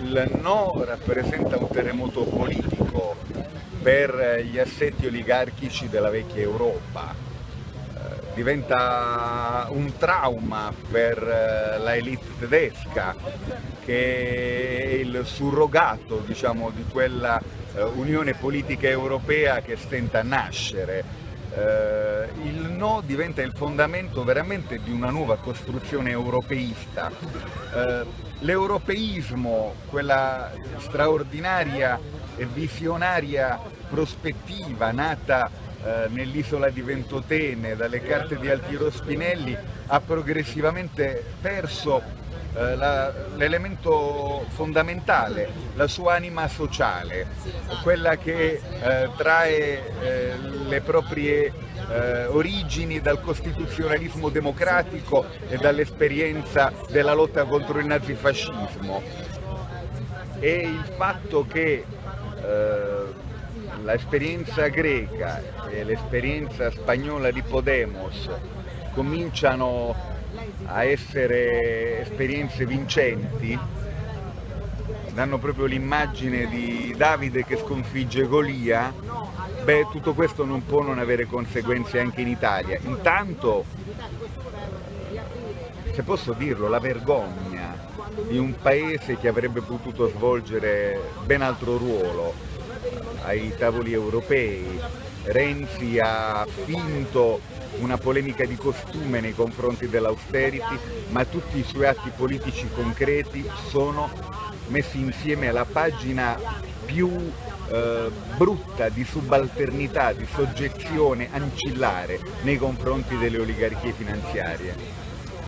il no rappresenta un terremoto politico per gli assetti oligarchici della vecchia Europa, eh, diventa un trauma per eh, la elite tedesca che è il surrogato diciamo, di quella eh, unione politica europea che stenta a nascere. Il no diventa il fondamento veramente di una nuova costruzione europeista. L'europeismo, quella straordinaria e visionaria prospettiva nata eh, nell'isola di Ventotene dalle carte di Altiero Spinelli ha progressivamente perso eh, l'elemento fondamentale, la sua anima sociale, quella che eh, trae eh, le proprie eh, origini dal costituzionalismo democratico e dall'esperienza della lotta contro il nazifascismo. E il fatto che eh, l'esperienza greca e l'esperienza spagnola di Podemos cominciano a essere esperienze vincenti, danno proprio l'immagine di Davide che sconfigge Golia, beh tutto questo non può non avere conseguenze anche in Italia. Intanto, se posso dirlo, la vergogna di un paese che avrebbe potuto svolgere ben altro ruolo ai tavoli europei. Renzi ha finto una polemica di costume nei confronti dell'austerity, ma tutti i suoi atti politici concreti sono messi insieme alla pagina più eh, brutta di subalternità, di soggezione ancillare nei confronti delle oligarchie finanziarie.